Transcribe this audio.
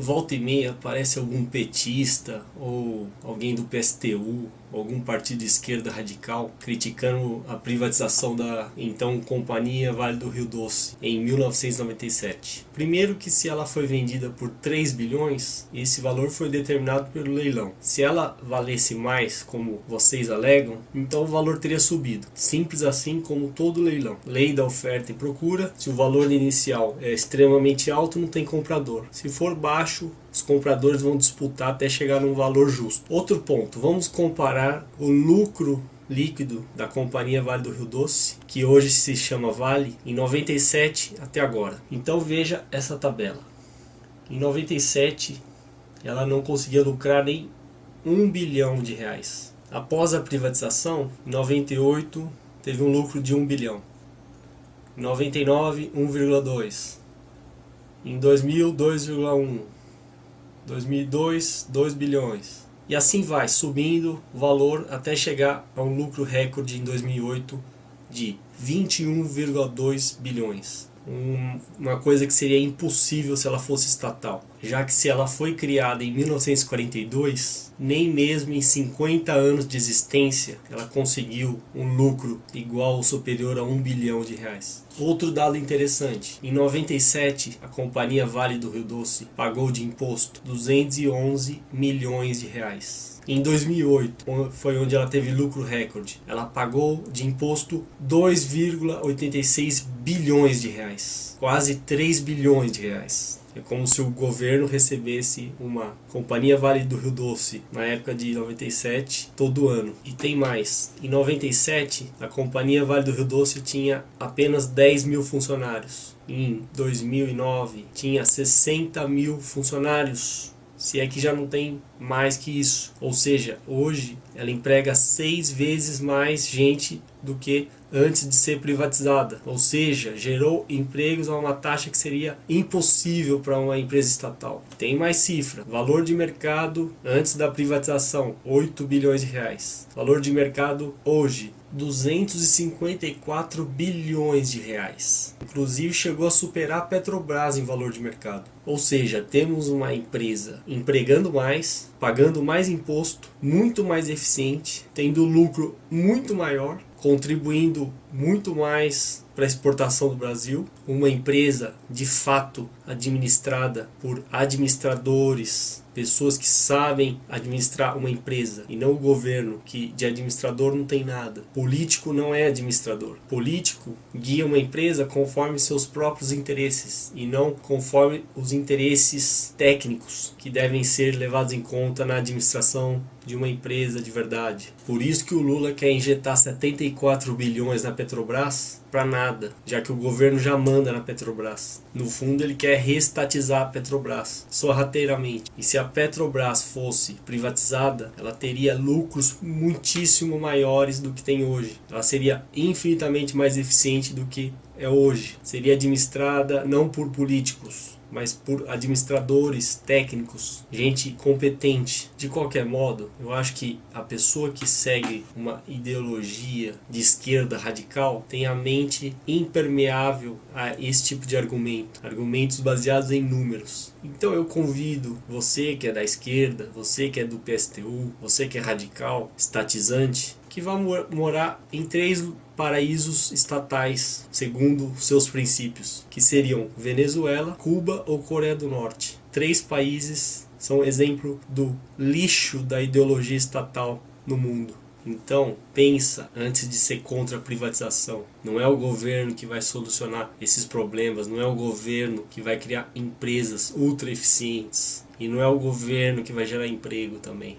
volta e meia aparece algum petista ou alguém do PSTU, algum partido de esquerda radical, criticando a privatização da então Companhia Vale do Rio Doce em 1997. Primeiro que se ela foi vendida por 3 bilhões, esse valor foi determinado pelo leilão. Se ela valesse mais, como vocês alegam, então o valor teria subido. Simples assim como todo leilão. Lei da oferta e procura, se o valor inicial é extremamente alto, não tem comprador. Se for baixo, os compradores vão disputar até chegar num valor justo. Outro ponto, vamos comparar o lucro líquido da companhia Vale do Rio Doce, que hoje se chama Vale, em 97 até agora. Então veja essa tabela. Em 97 ela não conseguia lucrar nem um bilhão de reais. Após a privatização, em 98 teve um lucro de 1 bilhão. Em 99, 1,2. Em 2000, 2,1. 2002, 2 bilhões. E assim vai, subindo o valor até chegar a um lucro recorde em 2008 de 21,2 bilhões. Um, uma coisa que seria impossível se ela fosse estatal, já que se ela foi criada em 1942, nem mesmo em 50 anos de existência ela conseguiu um lucro igual ou superior a 1 bilhão de reais. Outro dado interessante, em 97 a companhia Vale do Rio Doce pagou de imposto 211 milhões de reais. Em 2008 foi onde ela teve lucro recorde. Ela pagou de imposto 2,86 bilhões de reais, quase 3 bilhões de reais. É como se o governo recebesse uma companhia Vale do Rio Doce na época de 97 todo ano. E tem mais. Em 97 a companhia Vale do Rio Doce tinha apenas 10 mil funcionários. Em 2009 tinha 60 mil funcionários se é que já não tem mais que isso. Ou seja, hoje ela emprega seis vezes mais gente do que antes de ser privatizada. Ou seja, gerou empregos a uma taxa que seria impossível para uma empresa estatal. Tem mais cifra. Valor de mercado antes da privatização, 8 bilhões de reais. Valor de mercado hoje, 254 bilhões de reais. Inclusive chegou a superar a Petrobras em valor de mercado. Ou seja, temos uma empresa empregando mais, pagando mais imposto, muito mais eficiente, tendo lucro muito maior, contribuindo muito mais para a exportação do Brasil, uma empresa de fato administrada por administradores, pessoas que sabem administrar uma empresa e não o governo, que de administrador não tem nada. Político não é administrador. Político guia uma empresa conforme seus próprios interesses e não conforme os interesses técnicos que devem ser levados em conta na administração de uma empresa de verdade. Por isso que o Lula quer injetar 74 bilhões na Petrobras para nada, já que o governo já manda na Petrobras. No fundo ele quer reestatizar a Petrobras, sorrateiramente. E se a Petrobras fosse privatizada, ela teria lucros muitíssimo maiores do que tem hoje. Ela seria infinitamente mais eficiente do que é hoje. Seria administrada não por políticos, mas por administradores técnicos, gente competente. De qualquer modo, eu acho que a pessoa que segue uma ideologia de esquerda radical tem a mente impermeável a esse tipo de argumento, argumentos baseados em números. Então eu convido você que é da esquerda, você que é do PSTU, você que é radical, estatizante, que vá morar em três paraísos estatais, segundo seus princípios, que seriam Venezuela, Cuba ou Coreia do Norte. Três países são exemplo do lixo da ideologia estatal no mundo. Então, pensa antes de ser contra a privatização. Não é o governo que vai solucionar esses problemas, não é o governo que vai criar empresas ultra eficientes e não é o governo que vai gerar emprego também.